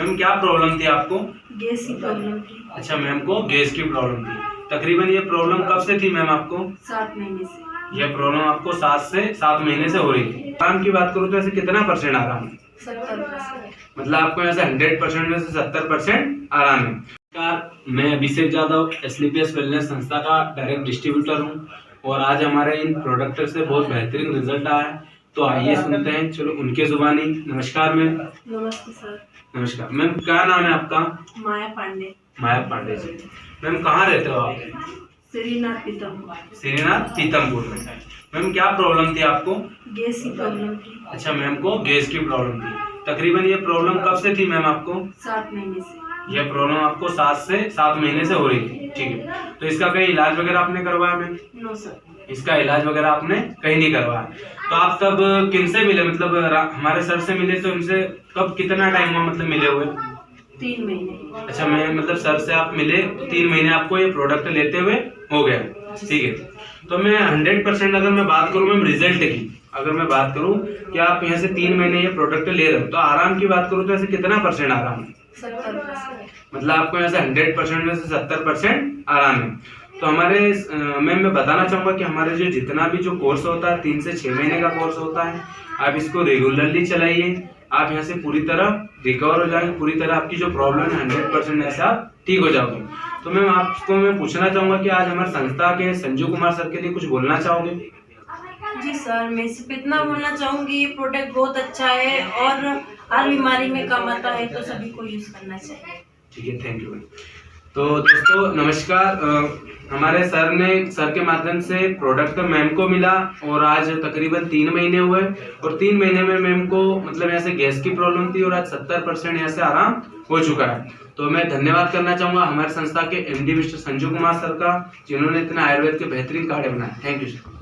Ma'am क्या problem थी आपको? गैस की प्रॉब्लम थी। अच्छा मैम को गैस की प्रॉब्लम थी। तकरीबन ये प्रॉब्लम कब से थी मैम आपको? सात महीने से। ये प्रॉब्लम आपको सात से सात महीने से हो रही थी। आराम की बात करूँ तो ऐसे कितना परसेंट आराम है? मतलब आपको यहाँ से हंड्रेड परसेंट में से सत्तर परसेंट आराम है। नमस्कार मैं अभिषेक यादव एस वेलनेस संस्था का डायरेक्ट डिस्ट्रीब्यूटर हूँ और आज हमारे इन प्रोडक्ट से बहुत बेहतरीन रिज़ल्ट आया है। तो आइए सुनते हैं। चलो उनके जुबानी। नमस्कार मैम। नमस्ते सर। नमस्कार। मैम क्या नाम है आपका? माया पांडे। माया पांडे जी। मैम कहाँ रहते हो आप? श्रीनाथ पीतम श्रीनाथ पीतमपुर में। मैम क्या प्रॉब्लम थी आपको? गैस की प्रॉब्लम थी। अच्छा मैम को गैस की प्रॉब्लम थी। तकरीबन ये प्रॉब्लम कब से थी मैम आपको? सात महीने से। ये प्रॉब्लम आपको सात से सात महीने से हो रही थी ठीक है। तो इसका कहीं इलाज वगैरह आपने करवाया मैम नो सर। इसका इलाज वगैरह आपने कहीं नहीं करवाया। तो आप तब किन से मिले? मतलब हमारे सर से मिले तो इनसे कब कितना टाइम हुआ मतलब मिले हुए? तीन महीने। अच्छा मैं मतलब सर से आप मिले तीन महीने आपको ये प्रोडक्ट लेते हुए हो गया ठीक है। तो मैं हंड्रेड परसेंट अगर मैं बात करूँ मैम रिज़ल्ट की अगर मैं बात करूँ कि आप यहाँ से तीन महीने ये प्रोडक्ट ले रहे हो तो आराम की बात करूँ तो ऐसे कितना परसेंट आराम है? मतलब आपको यहाँ से हंड्रेड परसेंट में से सत्तर परसेंट आराम है। तो हमारे मैम मैं बताना चाहूँगा कि हमारे जो जितना भी जो कोर्स होता है, तीन से छह महीने का कोर्स होता है, आप इसको रेगुलरली चलाइए। आप यहाँ से पूरी तरह रिकवर हो जाएँगे, पूरी तरह आपकी जो प्रॉब्लम है, हंड्रेड परसेंट ऐसे आप ठीक हो जाओगे। तो मैम, आपको मैं पूछना चाहूँगा कि आज हमारे संस्था के संजू कुमार सर के लिए कुछ बोलना चाहोगे? जी सर, मैं सिर्फ़ इतना बोलना चाहूँगी ये प्रोडक्ट बहुत अच्छा है और हर बीमारी में काम आता है तो सभी को यूज़ करना चाहिए। ठीक है थैंक यू तो दोस्तों, नमस्कार। हमारे सर ने, सर के माध्यम से प्रोडक्ट मैम को मिला और आज तकरीबन तीन महीने हुए। और तीन महीने में मैम को मतलब यहाँ से गैस की प्रॉब्लम थी और आज सत्तर परसेंट यहाँ से आराम हो चुका है। तो मैं धन्यवाद करना चाहूँगा हमारे संस्था के MD mister Sanju Kumar sir का, जिन्होंने इतना आयुर्वेद के बेहतरीन कार्ड बनाए। Thank you sir